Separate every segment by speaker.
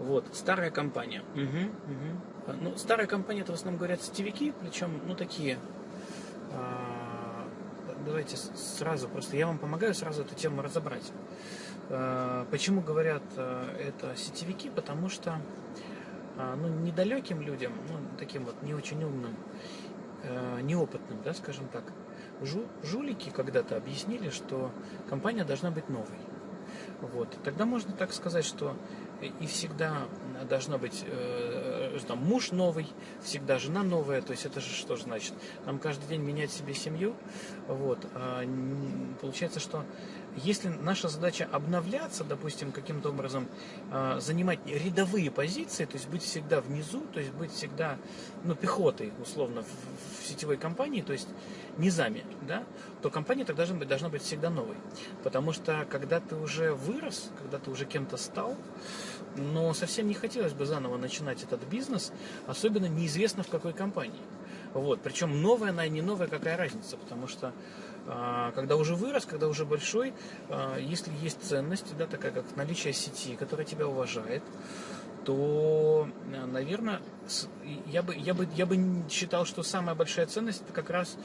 Speaker 1: Вот, старая компания. Угу, угу. Ну, старая компания, это в основном говорят сетевики, причем, ну, такие... А, давайте сразу, просто я вам помогаю сразу эту тему разобрать. А, почему говорят а, это сетевики? Потому что, а, ну, недалеким людям, ну, таким вот не очень умным, а, неопытным, да, скажем так, жу, жулики когда-то объяснили, что компания должна быть новой. Вот. Тогда можно так сказать, что и всегда должна быть э, там, муж новый, всегда жена новая, то есть это же что значит? Нам каждый день менять себе семью, вот, а, получается, что если наша задача обновляться, допустим, каким-то образом э, занимать рядовые позиции, то есть быть всегда внизу, то есть быть всегда, ну, пехотой, условно, в, в сетевой компании, то есть низами, да, то компания тогда должна быть, должна быть всегда новой. Потому что когда ты уже вырос, когда ты уже кем-то стал, но совсем не хотелось бы заново начинать этот бизнес, особенно неизвестно в какой компании. Вот. Причем новая она и не новая, какая разница, потому что а, когда уже вырос, когда уже большой, если есть ценность, да, такая как наличие сети, которая тебя уважает, то, наверное, я бы, я бы, я бы считал, что самая большая ценность это как раз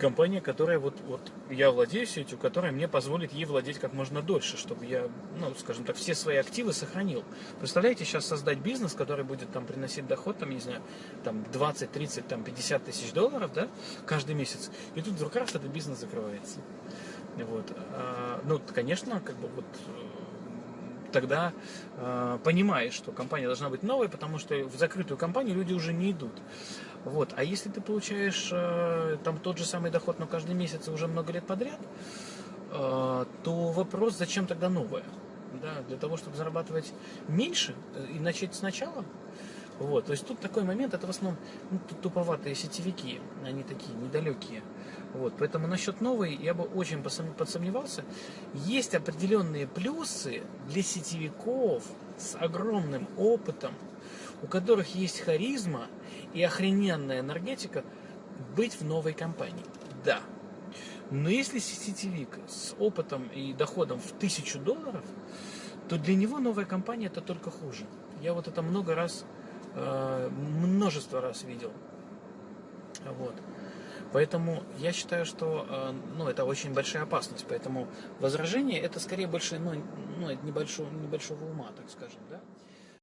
Speaker 1: компания, которая вот, вот я владею сетью, которая мне позволит ей владеть как можно дольше, чтобы я, ну, скажем так, все свои активы сохранил. Представляете, сейчас создать бизнес, который будет там приносить доход, там, не знаю, там 20, 30, там 50 тысяч долларов, да, каждый месяц, и тут вдруг раз этот бизнес закрывается. Вот. А, ну, конечно, как бы вот тогда э, понимаешь, что компания должна быть новой, потому что в закрытую компанию люди уже не идут. Вот. А если ты получаешь э, там тот же самый доход, но каждый месяц уже много лет подряд, э, то вопрос, зачем тогда новое? Да, для того, чтобы зарабатывать меньше э, и начать сначала. Вот, то есть тут такой момент, это в основном ну, туповатые сетевики, они такие недалекие. Вот, поэтому насчет новой я бы очень подсомневался. Есть определенные плюсы для сетевиков с огромным опытом, у которых есть харизма и охрененная энергетика, быть в новой компании. Да. Но если сетевик с опытом и доходом в тысячу долларов, то для него новая компания это только хуже. Я вот это много раз Э, множество раз видел. Вот. Поэтому я считаю, что э, ну, это очень большая опасность. Поэтому возражение это скорее больше ну, ну, небольшого, небольшого ума, так скажем. Да?